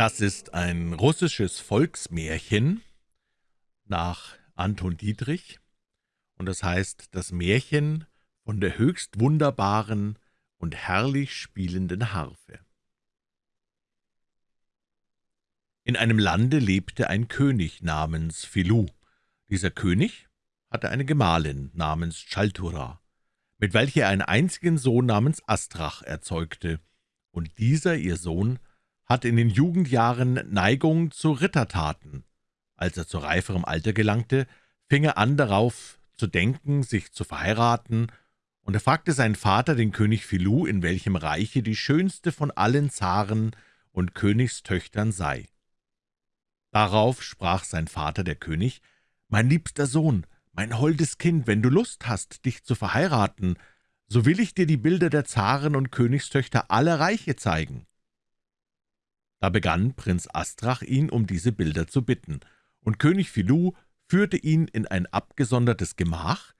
Das ist ein russisches Volksmärchen nach Anton Dietrich, und das heißt »Das Märchen von der höchst wunderbaren und herrlich spielenden Harfe«. In einem Lande lebte ein König namens Filou. Dieser König hatte eine Gemahlin namens Chaltura, mit welcher er einen einzigen Sohn namens Astrach erzeugte, und dieser, ihr Sohn, hatte in den Jugendjahren Neigung zu Rittertaten. Als er zu reiferem Alter gelangte, fing er an darauf zu denken, sich zu verheiraten, und er fragte seinen Vater, den König Filou, in welchem Reiche die schönste von allen Zaren und Königstöchtern sei. Darauf sprach sein Vater, der König, »Mein liebster Sohn, mein holdes Kind, wenn du Lust hast, dich zu verheiraten, so will ich dir die Bilder der Zaren und Königstöchter aller Reiche zeigen.« Da begann Prinz Astrach ihn um diese Bilder zu bitten, und König Filou führte ihn in ein abgesondertes Gemach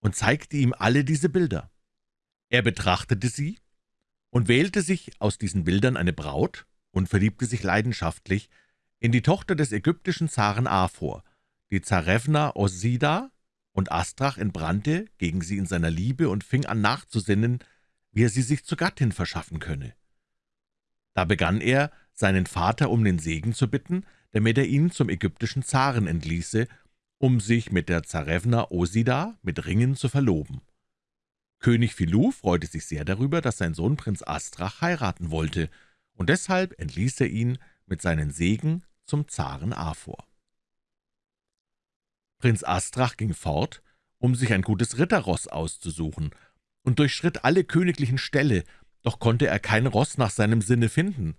und zeigte ihm alle diese Bilder. Er betrachtete sie und wählte sich aus diesen Bildern eine Braut und verliebte sich leidenschaftlich in die Tochter des ägyptischen Zaren Aphor, die Zarewna Osida, und Astrach entbrannte gegen sie in seiner Liebe und fing an nachzusinnen, wie er sie sich zur Gattin verschaffen könne. Da begann er, seinen Vater um den Segen zu bitten, damit er ihn zum ägyptischen Zaren entließe, um sich mit der Zarewna Osida mit Ringen zu verloben. König Filou freute sich sehr darüber, dass sein Sohn Prinz Astrach heiraten wollte, und deshalb entließ er ihn mit seinen Segen zum Zaren Aphor. Prinz Astrach ging fort, um sich ein gutes Ritterross auszusuchen, und durchschritt alle königlichen Ställe, doch konnte er kein Ross nach seinem Sinne finden.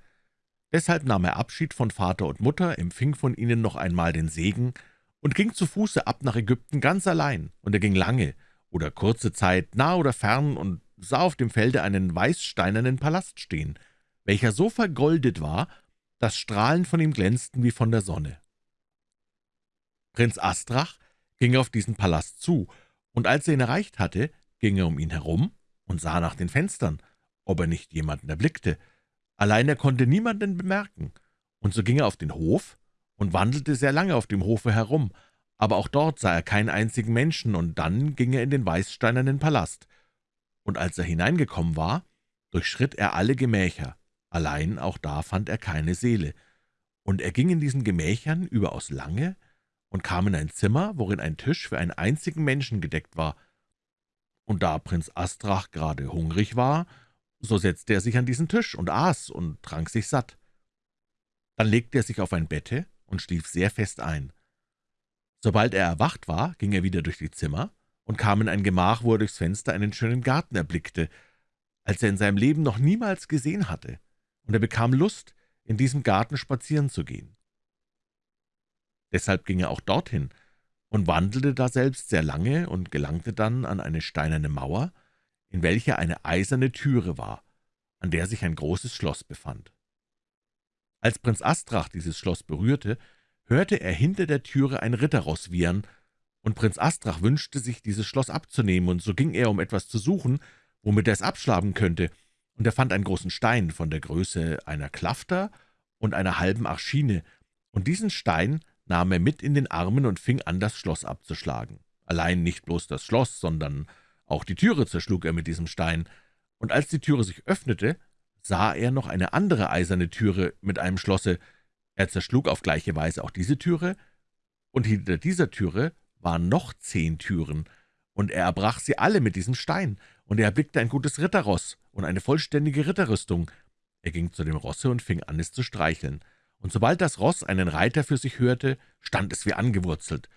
Deshalb nahm er Abschied von Vater und Mutter, empfing von ihnen noch einmal den Segen und ging zu Fuße ab nach Ägypten ganz allein, und er ging lange oder kurze Zeit nah oder fern und sah auf dem Felde einen weißsteinernen Palast stehen, welcher so vergoldet war, dass Strahlen von ihm glänzten wie von der Sonne. Prinz Astrach ging auf diesen Palast zu, und als er ihn erreicht hatte, ging er um ihn herum und sah nach den Fenstern, ob er nicht jemanden erblickte. Allein er konnte niemanden bemerken, und so ging er auf den Hof und wandelte sehr lange auf dem Hofe herum, aber auch dort sah er keinen einzigen Menschen, und dann ging er in den weißsteinernen Palast. Und als er hineingekommen war, durchschritt er alle Gemächer, allein auch da fand er keine Seele. Und er ging in diesen Gemächern überaus lange und kam in ein Zimmer, worin ein Tisch für einen einzigen Menschen gedeckt war. Und da Prinz Astrach gerade hungrig war, so setzte er sich an diesen Tisch und aß und trank sich satt. Dann legte er sich auf ein Bette und schlief sehr fest ein. Sobald er erwacht war, ging er wieder durch die Zimmer und kam in ein Gemach, wo er durchs Fenster einen schönen Garten erblickte, als er in seinem Leben noch niemals gesehen hatte, und er bekam Lust, in diesem Garten spazieren zu gehen. Deshalb ging er auch dorthin und wandelte daselbst sehr lange und gelangte dann an eine steinerne Mauer, in welcher eine eiserne Türe war, an der sich ein großes Schloss befand. Als Prinz Astrach dieses Schloss berührte, hörte er hinter der Türe ein Ritterross wiehern, und Prinz Astrach wünschte sich, dieses Schloss abzunehmen, und so ging er, um etwas zu suchen, womit er es abschlagen könnte, und er fand einen großen Stein von der Größe einer Klafter und einer halben Arschine, und diesen Stein nahm er mit in den Armen und fing an, das Schloss abzuschlagen. Allein nicht bloß das Schloss, sondern auch die Türe zerschlug er mit diesem Stein, und als die Türe sich öffnete, sah er noch eine andere eiserne Türe mit einem Schlosse. Er zerschlug auf gleiche Weise auch diese Türe, und hinter dieser Türe waren noch zehn Türen, und er erbrach sie alle mit diesem Stein, und er erblickte ein gutes Ritterross und eine vollständige Ritterrüstung. Er ging zu dem Rosse und fing an, es zu streicheln, und sobald das Ross einen Reiter für sich hörte, stand es wie angewurzelt.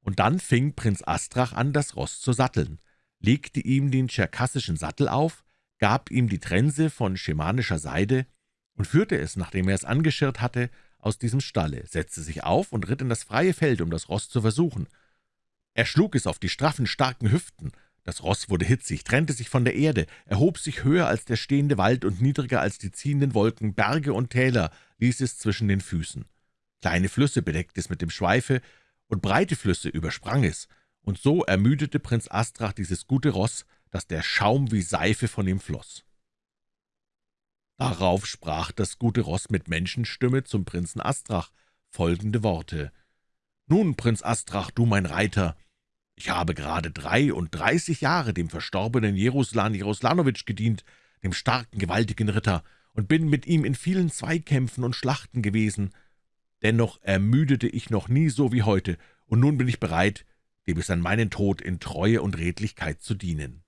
Und dann fing Prinz Astrach an, das Ross zu satteln legte ihm den tscherkassischen Sattel auf, gab ihm die Trense von schemanischer Seide und führte es, nachdem er es angeschirrt hatte, aus diesem Stalle, setzte sich auf und ritt in das freie Feld, um das Ross zu versuchen. Er schlug es auf die straffen, starken Hüften. Das Ross wurde hitzig, trennte sich von der Erde, erhob sich höher als der stehende Wald und niedriger als die ziehenden Wolken, Berge und Täler ließ es zwischen den Füßen. Kleine Flüsse bedeckte es mit dem Schweife, und breite Flüsse übersprang es, und so ermüdete Prinz Astrach dieses gute Ross, dass der Schaum wie Seife von ihm floss. Darauf sprach das gute Ross mit Menschenstimme zum Prinzen Astrach folgende Worte. »Nun, Prinz Astrach, du mein Reiter, ich habe gerade dreiunddreißig Jahre dem verstorbenen Jeruslan Jeruslanowitsch gedient, dem starken, gewaltigen Ritter, und bin mit ihm in vielen Zweikämpfen und Schlachten gewesen. Dennoch ermüdete ich noch nie so wie heute, und nun bin ich bereit, dir bis an meinen Tod in Treue und Redlichkeit zu dienen.«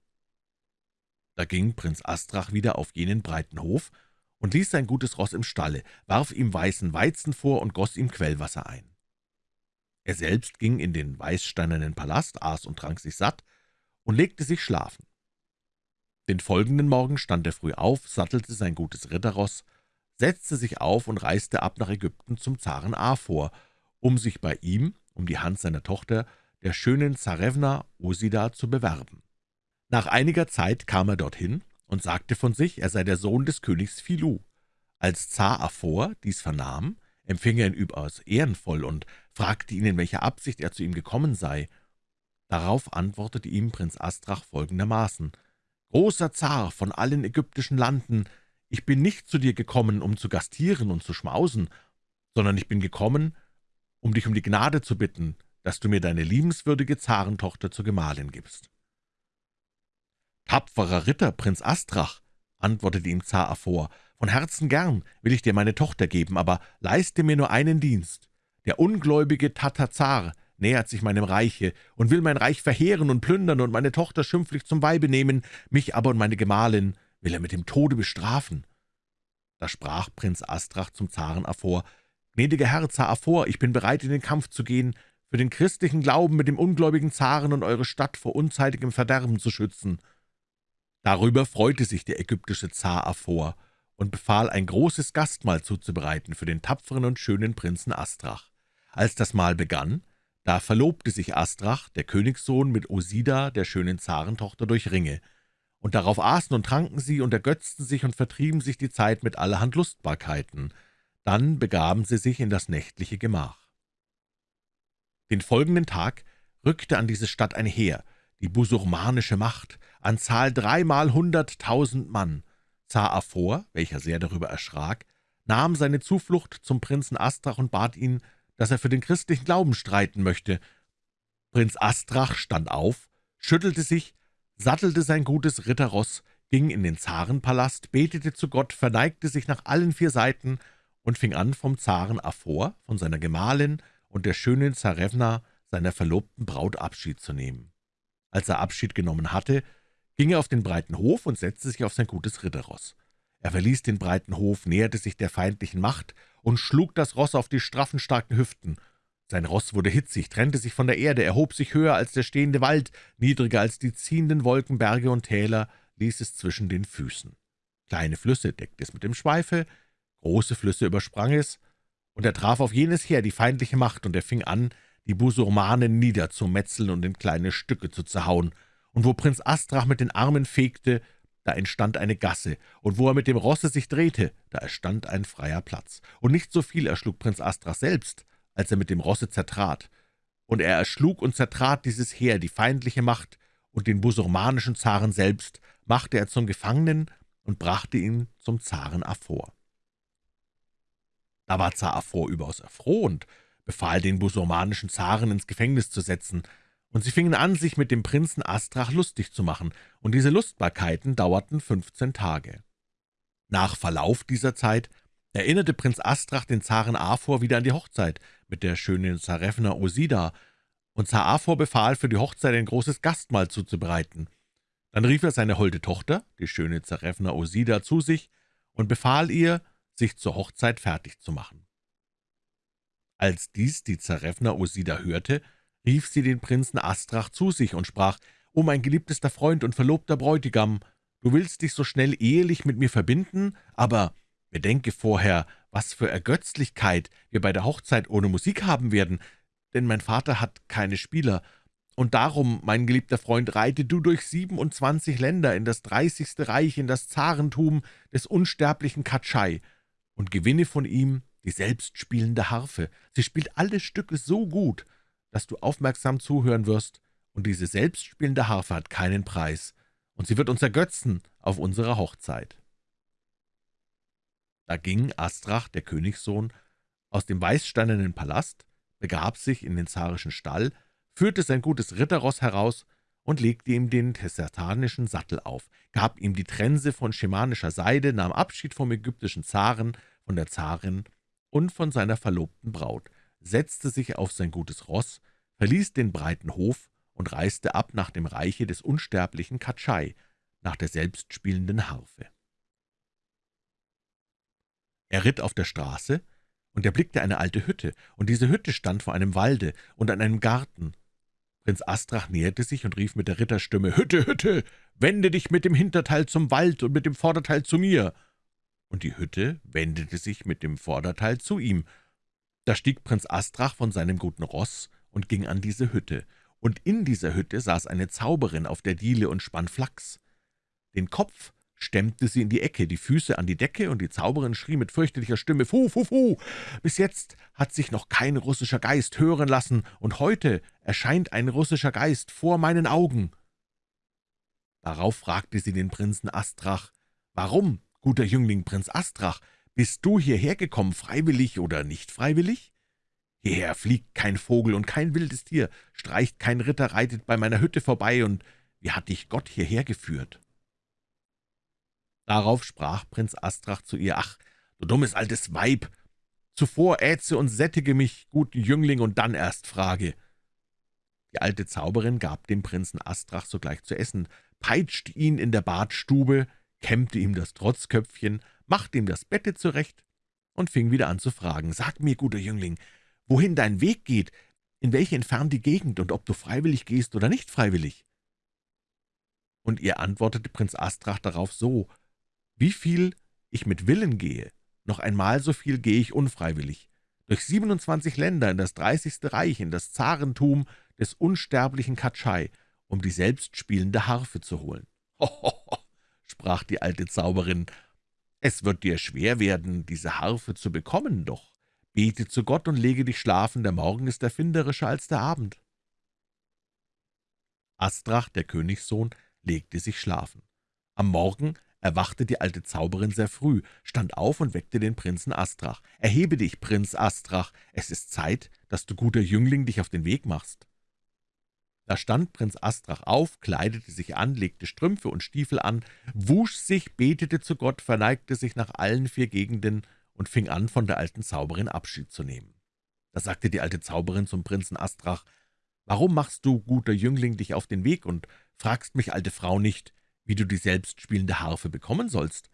Da ging Prinz Astrach wieder auf jenen breiten Hof und ließ sein gutes Ross im Stalle, warf ihm weißen Weizen vor und goss ihm Quellwasser ein. Er selbst ging in den weißsteinernen Palast, aß und trank sich satt und legte sich schlafen. Den folgenden Morgen stand er früh auf, sattelte sein gutes Ritterross, setzte sich auf und reiste ab nach Ägypten zum Zaren Aphor, um sich bei ihm, um die Hand seiner Tochter, der schönen Zarewna Osida, zu bewerben. Nach einiger Zeit kam er dorthin und sagte von sich, er sei der Sohn des Königs Philu. Als Zar Aphor dies vernahm, empfing er ihn überaus ehrenvoll und fragte ihn, in welcher Absicht er zu ihm gekommen sei. Darauf antwortete ihm Prinz Astrach folgendermaßen, »Großer Zar von allen ägyptischen Landen, ich bin nicht zu dir gekommen, um zu gastieren und zu schmausen, sondern ich bin gekommen, um dich um die Gnade zu bitten, dass du mir deine liebenswürdige Zarentochter zur Gemahlin gibst.« »Tapferer Ritter, Prinz Astrach«, antwortete ihm Zar Aphor, »von Herzen gern will ich dir meine Tochter geben, aber leiste mir nur einen Dienst. Der ungläubige Tatazar nähert sich meinem Reiche und will mein Reich verheeren und plündern und meine Tochter schimpflich zum Weibe nehmen, mich aber und meine Gemahlin will er mit dem Tode bestrafen.« Da sprach Prinz Astrach zum Zaren Aphor, »Gnädiger Herr Zar Aphor, ich bin bereit, in den Kampf zu gehen, für den christlichen Glauben mit dem ungläubigen Zaren und eure Stadt vor unzeitigem Verderben zu schützen.« Darüber freute sich der ägyptische Zar Aphor und befahl, ein großes Gastmahl zuzubereiten für den tapferen und schönen Prinzen Astrach. Als das Mahl begann, da verlobte sich Astrach, der Königssohn, mit Osida, der schönen Zarentochter, durch Ringe, und darauf aßen und tranken sie und ergötzten sich und vertrieben sich die Zeit mit allerhand Lustbarkeiten. Dann begaben sie sich in das nächtliche Gemach. Den folgenden Tag rückte an diese Stadt ein Heer, die busurmanische Macht, an Zahl dreimal hunderttausend Mann. Zar Aphor, welcher sehr darüber erschrak, nahm seine Zuflucht zum Prinzen Astrach und bat ihn, dass er für den christlichen Glauben streiten möchte. Prinz Astrach stand auf, schüttelte sich, sattelte sein gutes Ritterross, ging in den Zarenpalast, betete zu Gott, verneigte sich nach allen vier Seiten und fing an, vom Zaren Aphor, von seiner Gemahlin und der schönen Zarewna, seiner verlobten Braut, Abschied zu nehmen. Als er Abschied genommen hatte, ging er auf den breiten Hof und setzte sich auf sein gutes Ritterross. Er verließ den breiten Hof, näherte sich der feindlichen Macht und schlug das Ross auf die straffen, starken Hüften. Sein Ross wurde hitzig, trennte sich von der Erde, erhob sich höher als der stehende Wald, niedriger als die ziehenden Wolken, Berge und Täler, ließ es zwischen den Füßen. Kleine Flüsse deckte es mit dem Schweife, große Flüsse übersprang es, und er traf auf jenes Heer die feindliche Macht, und er fing an, die Busurmanen niederzumetzeln und in kleine Stücke zu zerhauen. Und wo Prinz Astrach mit den Armen fegte, da entstand eine Gasse, und wo er mit dem Rosse sich drehte, da erstand ein freier Platz. Und nicht so viel erschlug Prinz Astrach selbst, als er mit dem Rosse zertrat. Und er erschlug und zertrat dieses Heer, die feindliche Macht, und den busurmanischen Zaren selbst machte er zum Gefangenen und brachte ihn zum Zaren Aphor. Da war Aphor überaus erfroht befahl den busurmanischen Zaren ins Gefängnis zu setzen, und sie fingen an, sich mit dem Prinzen Astrach lustig zu machen, und diese Lustbarkeiten dauerten fünfzehn Tage. Nach Verlauf dieser Zeit erinnerte Prinz Astrach den Zaren Aphor wieder an die Hochzeit mit der schönen Zarefna Osida, und Zar Aphor befahl, für die Hochzeit ein großes Gastmahl zuzubereiten. Dann rief er seine holde Tochter, die schöne Zarefna Osida, zu sich und befahl ihr, sich zur Hochzeit fertig zu machen. Als dies die Zarefna Osida hörte, rief sie den Prinzen Astrach zu sich und sprach, »O mein geliebtester Freund und verlobter Bräutigam, du willst dich so schnell ehelich mit mir verbinden, aber bedenke vorher, was für Ergötzlichkeit wir bei der Hochzeit ohne Musik haben werden, denn mein Vater hat keine Spieler, und darum, mein geliebter Freund, reite du durch siebenundzwanzig Länder in das dreißigste Reich, in das Zarentum des unsterblichen Katschai, und gewinne von ihm die selbstspielende Harfe. Sie spielt alle Stücke so gut, dass du aufmerksam zuhören wirst, und diese selbstspielende Harfe hat keinen Preis, und sie wird uns ergötzen auf unserer Hochzeit.« Da ging Astrach, der Königssohn, aus dem weißsteinernen Palast, begab sich in den zarischen Stall, führte sein gutes Ritterross heraus und legte ihm den tessertanischen Sattel auf, gab ihm die Trense von schemanischer Seide, nahm Abschied vom ägyptischen Zaren, von der Zarin und von seiner verlobten Braut, setzte sich auf sein gutes Ross, verließ den breiten Hof und reiste ab nach dem Reiche des unsterblichen Katschai, nach der selbstspielenden Harfe. Er ritt auf der Straße, und erblickte eine alte Hütte, und diese Hütte stand vor einem Walde und an einem Garten. Prinz Astrach näherte sich und rief mit der Ritterstimme, »Hütte, Hütte, wende dich mit dem Hinterteil zum Wald und mit dem Vorderteil zu mir!« Und die Hütte wendete sich mit dem Vorderteil zu ihm. Da stieg Prinz Astrach von seinem guten Ross und ging an diese Hütte, und in dieser Hütte saß eine Zauberin auf der Diele und spann Flachs. Den Kopf stemmte sie in die Ecke, die Füße an die Decke, und die Zauberin schrie mit fürchterlicher Stimme, »Fu, fu, fu! Bis jetzt hat sich noch kein russischer Geist hören lassen, und heute erscheint ein russischer Geist vor meinen Augen.« Darauf fragte sie den Prinzen Astrach, »Warum, guter Jüngling Prinz Astrach, bist du hierher gekommen, freiwillig oder nicht freiwillig? Hierher fliegt kein Vogel und kein wildes Tier, streicht kein Ritter, reitet bei meiner Hütte vorbei, und wie hat dich Gott hierher geführt?« Darauf sprach Prinz Astrach zu ihr, »Ach, du dummes altes Weib! Zuvor ätze und sättige mich, guten Jüngling, und dann erst frage.« Die alte Zauberin gab dem Prinzen Astrach sogleich zu essen, peitschte ihn in der Badstube, kämmte ihm das Trotzköpfchen, machte ihm das Bette zurecht und fing wieder an zu fragen, »Sag mir, guter Jüngling, wohin dein Weg geht, in welche entfernte Gegend und ob du freiwillig gehst oder nicht freiwillig?« Und ihr antwortete Prinz Astrach darauf so, wie viel ich mit Willen gehe, noch einmal so viel gehe ich unfreiwillig. Durch 27 Länder in das 30. Reich, in das Zarentum des unsterblichen Katschai, um die selbstspielende Harfe zu holen. »Hohoho«, sprach die alte Zauberin, »es wird dir schwer werden, diese Harfe zu bekommen, doch bete zu Gott und lege dich schlafen, der Morgen ist erfinderischer als der Abend.« Astrach, der Königssohn, legte sich schlafen. Am Morgen erwachte die alte Zauberin sehr früh, stand auf und weckte den Prinzen Astrach. »Erhebe dich, Prinz Astrach, es ist Zeit, dass du, guter Jüngling, dich auf den Weg machst.« Da stand Prinz Astrach auf, kleidete sich an, legte Strümpfe und Stiefel an, wusch sich, betete zu Gott, verneigte sich nach allen vier Gegenden und fing an, von der alten Zauberin Abschied zu nehmen. Da sagte die alte Zauberin zum Prinzen Astrach, »Warum machst du, guter Jüngling, dich auf den Weg und fragst mich, alte Frau, nicht, wie du die selbstspielende Harfe bekommen sollst.«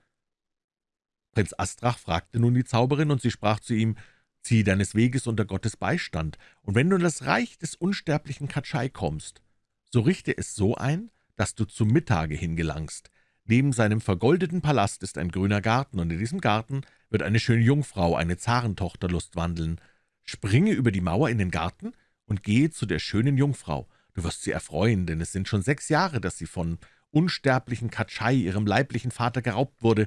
Prinz Astrach fragte nun die Zauberin, und sie sprach zu ihm, »Zieh deines Weges unter Gottes Beistand, und wenn du in das Reich des unsterblichen Katschai kommst, so richte es so ein, dass du zum Mittage hingelangst. Neben seinem vergoldeten Palast ist ein grüner Garten, und in diesem Garten wird eine schöne Jungfrau, eine Zarentochter, lustwandeln. Springe über die Mauer in den Garten und gehe zu der schönen Jungfrau. Du wirst sie erfreuen, denn es sind schon sechs Jahre, dass sie von unsterblichen Katschai, ihrem leiblichen Vater, geraubt wurde,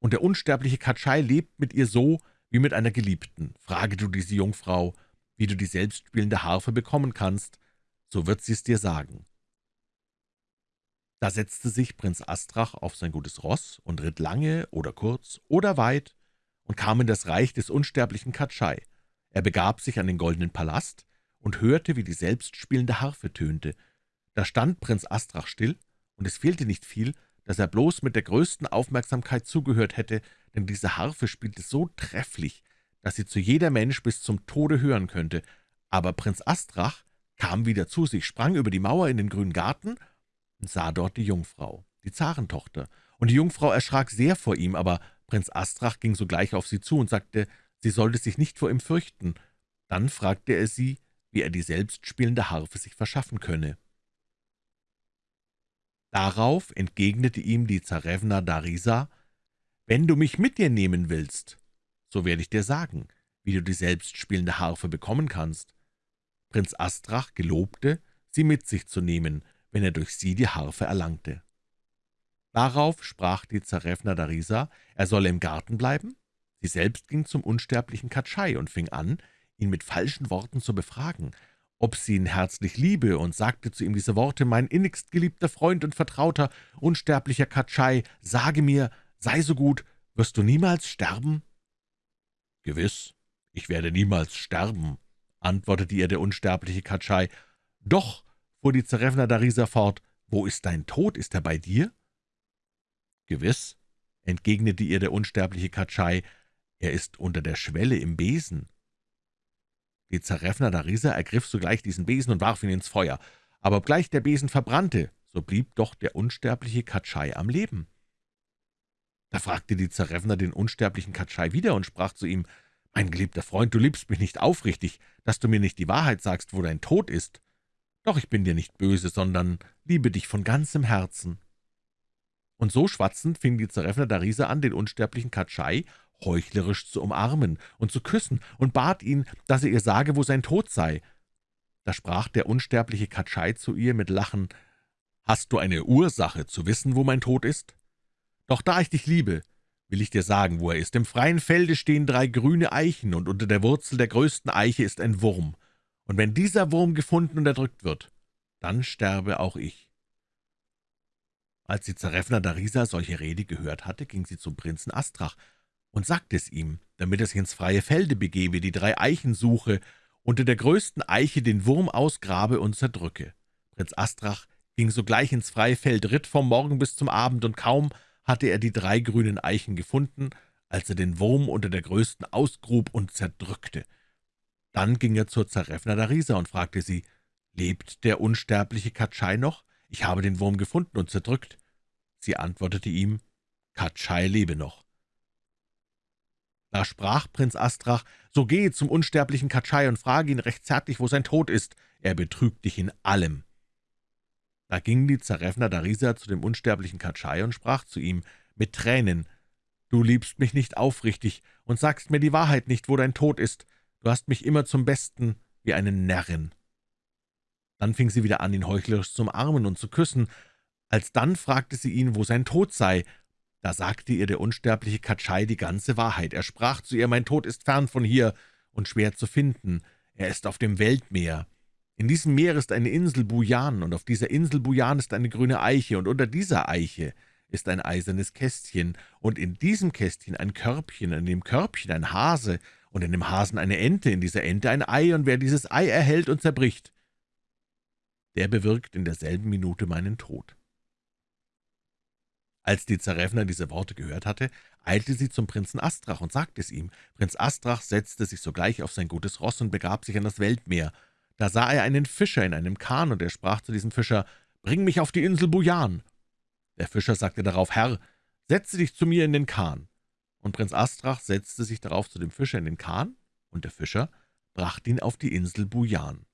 und der unsterbliche Katschai lebt mit ihr so wie mit einer Geliebten. Frage du diese Jungfrau, wie du die selbstspielende Harfe bekommen kannst, so wird sie es dir sagen.« Da setzte sich Prinz Astrach auf sein gutes Ross und ritt lange oder kurz oder weit und kam in das Reich des unsterblichen Katschai. Er begab sich an den goldenen Palast und hörte, wie die selbstspielende Harfe tönte. Da stand Prinz Astrach still und es fehlte nicht viel, dass er bloß mit der größten Aufmerksamkeit zugehört hätte, denn diese Harfe spielte so trefflich, dass sie zu jeder Mensch bis zum Tode hören könnte. Aber Prinz Astrach kam wieder zu sich, sprang über die Mauer in den grünen Garten und sah dort die Jungfrau, die Zarentochter. Und die Jungfrau erschrak sehr vor ihm, aber Prinz Astrach ging sogleich auf sie zu und sagte, sie sollte sich nicht vor ihm fürchten. Dann fragte er sie, wie er die selbstspielende Harfe sich verschaffen könne. Darauf entgegnete ihm die Zarewna Darisa, »Wenn du mich mit dir nehmen willst, so werde ich dir sagen, wie du die selbstspielende Harfe bekommen kannst.« Prinz Astrach gelobte, sie mit sich zu nehmen, wenn er durch sie die Harfe erlangte. Darauf sprach die Zarewna Darisa, er solle im Garten bleiben. Sie selbst ging zum unsterblichen Katschai und fing an, ihn mit falschen Worten zu befragen, ob sie ihn herzlich liebe, und sagte zu ihm diese Worte, »Mein innigst geliebter Freund und Vertrauter, unsterblicher Katschai, sage mir, sei so gut, wirst du niemals sterben?« »Gewiss, ich werde niemals sterben«, antwortete ihr der unsterbliche Katschai. »Doch«, fuhr die Zarevna Darisa fort, »wo ist dein Tod? Ist er bei dir?« »Gewiss«, entgegnete ihr der unsterbliche Katschai, »er ist unter der Schwelle im Besen.« Die Zarevna Darisa ergriff sogleich diesen Besen und warf ihn ins Feuer. Aber obgleich der Besen verbrannte, so blieb doch der unsterbliche Katschai am Leben. Da fragte die Zarevna den unsterblichen Katschai wieder und sprach zu ihm, »Mein geliebter Freund, du liebst mich nicht aufrichtig, dass du mir nicht die Wahrheit sagst, wo dein Tod ist. Doch ich bin dir nicht böse, sondern liebe dich von ganzem Herzen.« Und so schwatzend fing die Zarevna Darisa an, den unsterblichen Katschai heuchlerisch zu umarmen und zu küssen und bat ihn, dass er ihr sage, wo sein Tod sei. Da sprach der unsterbliche Katschai zu ihr mit Lachen, »Hast du eine Ursache zu wissen, wo mein Tod ist? Doch da ich dich liebe, will ich dir sagen, wo er ist. Im freien Felde stehen drei grüne Eichen, und unter der Wurzel der größten Eiche ist ein Wurm. Und wenn dieser Wurm gefunden und erdrückt wird, dann sterbe auch ich.« Als die Zarefna Darisa solche Rede gehört hatte, ging sie zum Prinzen Astrach und sagte es ihm, damit er sich ins freie Felde begebe, die drei Eichen suche, unter der größten Eiche den Wurm ausgrabe und zerdrücke. Prinz Astrach ging sogleich ins freie Feld, ritt vom Morgen bis zum Abend, und kaum hatte er die drei grünen Eichen gefunden, als er den Wurm unter der größten ausgrub und zerdrückte. Dann ging er zur Zarefna Darisa und fragte sie, »Lebt der unsterbliche Katschai noch? Ich habe den Wurm gefunden und zerdrückt.« Sie antwortete ihm, »Katschai lebe noch.« Da sprach Prinz Astrach, »So gehe zum unsterblichen Katschai und frage ihn recht zärtlich, wo sein Tod ist. Er betrügt dich in allem.« da ging die Zarefna Darisa zu dem unsterblichen Katschai und sprach zu ihm mit Tränen, »Du liebst mich nicht aufrichtig und sagst mir die Wahrheit nicht, wo dein Tod ist. Du hast mich immer zum Besten wie eine Närrin.« Dann fing sie wieder an, ihn heuchlerisch zu umarmen und zu küssen. Alsdann fragte sie ihn, wo sein Tod sei. Da sagte ihr der unsterbliche Katschai die ganze Wahrheit. Er sprach zu ihr, »Mein Tod ist fern von hier und schwer zu finden. Er ist auf dem Weltmeer. In diesem Meer ist eine Insel Bujan, und auf dieser Insel Bujan ist eine grüne Eiche, und unter dieser Eiche ist ein eisernes Kästchen, und in diesem Kästchen ein Körbchen, in dem Körbchen ein Hase, und in dem Hasen eine Ente, in dieser Ente ein Ei, und wer dieses Ei erhält und zerbricht, der bewirkt in derselben Minute meinen Tod.« Als die Zarevna diese Worte gehört hatte, eilte sie zum Prinzen Astrach und sagte es ihm. Prinz Astrach setzte sich sogleich auf sein gutes Ross und begab sich an das Weltmeer. Da sah er einen Fischer in einem Kahn, und er sprach zu diesem Fischer, »Bring mich auf die Insel Bujan.« Der Fischer sagte darauf, »Herr, setze dich zu mir in den Kahn.« Und Prinz Astrach setzte sich darauf zu dem Fischer in den Kahn, und der Fischer brachte ihn auf die Insel Bujan.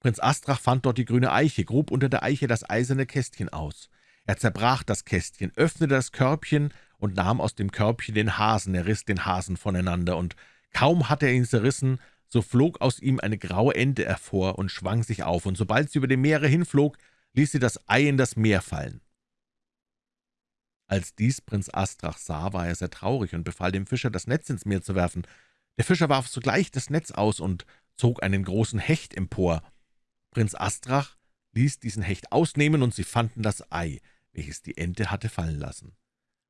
Prinz Astrach fand dort die grüne Eiche, grub unter der Eiche das eiserne Kästchen aus. Er zerbrach das Kästchen, öffnete das Körbchen und nahm aus dem Körbchen den Hasen, er riss den Hasen voneinander, und kaum hatte er ihn zerrissen, so flog aus ihm eine graue Ente hervor und schwang sich auf, und sobald sie über dem Meere hinflog, ließ sie das Ei in das Meer fallen. Als dies Prinz Astrach sah, war er sehr traurig und befahl dem Fischer, das Netz ins Meer zu werfen. Der Fischer warf sogleich das Netz aus und zog einen großen Hecht empor. Prinz Astrach ließ diesen Hecht ausnehmen, und sie fanden das Ei, welches die Ente hatte fallen lassen.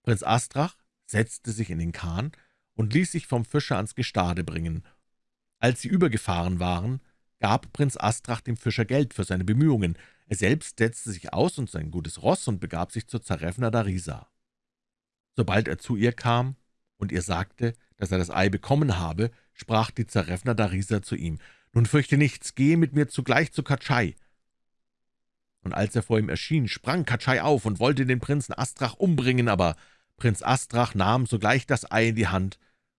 Prinz Astrach setzte sich in den Kahn und ließ sich vom Fischer ans Gestade bringen, als sie übergefahren waren, gab Prinz Astrach dem Fischer Geld für seine Bemühungen. Er selbst setzte sich aus und sein gutes Ross und begab sich zur Zarefna Darisa. Sobald er zu ihr kam und ihr sagte, dass er das Ei bekommen habe, sprach die Zarefna Darisa zu ihm, »Nun fürchte nichts, gehe mit mir zugleich zu Katschai.« Und als er vor ihm erschien, sprang Katschai auf und wollte den Prinzen Astrach umbringen, aber Prinz Astrach nahm sogleich das Ei in die Hand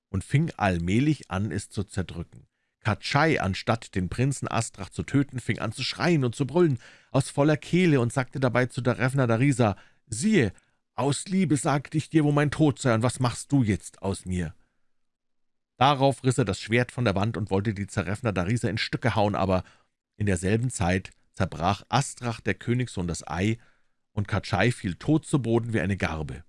und fing allmählich an, es zu zerdrücken. Katschai, anstatt den Prinzen Astrach zu töten, fing an zu schreien und zu brüllen aus voller Kehle und sagte dabei zu Darefna Darisa, »Siehe, aus Liebe sagte ich dir, wo mein Tod sei, und was machst du jetzt aus mir?« Darauf riss er das Schwert von der Wand und wollte die Zarefna Darisa in Stücke hauen, aber in derselben Zeit zerbrach Astrach, der Königssohn, das Ei, und Katschai fiel tot zu Boden wie eine Garbe.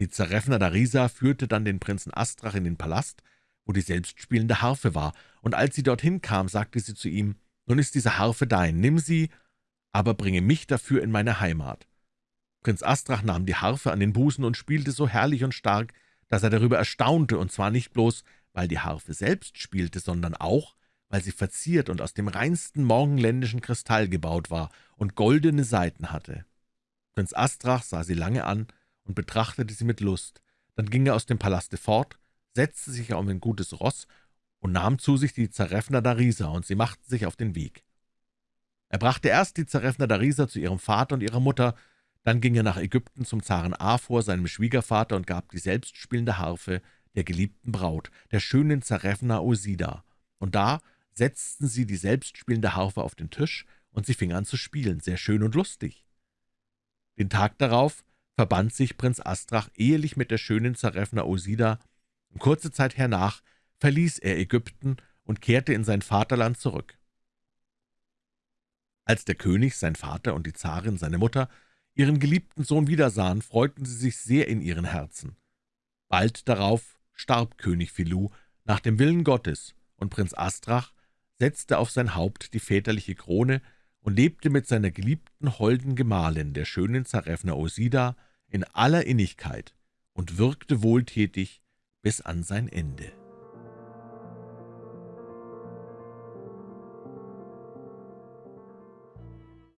Die Zarefna Darisa führte dann den Prinzen Astrach in den Palast, wo die selbstspielende Harfe war, und als sie dorthin kam, sagte sie zu ihm, »Nun ist diese Harfe dein, nimm sie, aber bringe mich dafür in meine Heimat.« Prinz Astrach nahm die Harfe an den Busen und spielte so herrlich und stark, dass er darüber erstaunte, und zwar nicht bloß, weil die Harfe selbst spielte, sondern auch, weil sie verziert und aus dem reinsten morgenländischen Kristall gebaut war und goldene Saiten hatte. Prinz Astrach sah sie lange an und betrachtete sie mit Lust. Dann ging er aus dem Palaste fort, setzte sich auf ein gutes Ross und nahm zu sich die Zarefna Darisa, und sie machten sich auf den Weg. Er brachte erst die Zarefna Darisa zu ihrem Vater und ihrer Mutter, dann ging er nach Ägypten zum Zaren Afor, seinem Schwiegervater, und gab die selbstspielende Harfe der geliebten Braut, der schönen Zarefna Osida. Und da setzten sie die selbstspielende Harfe auf den Tisch, und sie fing an zu spielen, sehr schön und lustig. Den Tag darauf verband sich Prinz Astrach ehelich mit der schönen Zarefna Osida, und kurze Zeit hernach verließ er Ägypten und kehrte in sein Vaterland zurück. Als der König, sein Vater und die Zarin, seine Mutter, ihren geliebten Sohn wiedersahen, freuten sie sich sehr in ihren Herzen. Bald darauf starb König Filou nach dem Willen Gottes, und Prinz Astrach setzte auf sein Haupt die väterliche Krone und lebte mit seiner geliebten holden Gemahlin, der schönen Zarefna Osida, in aller Innigkeit und wirkte wohltätig bis an sein Ende.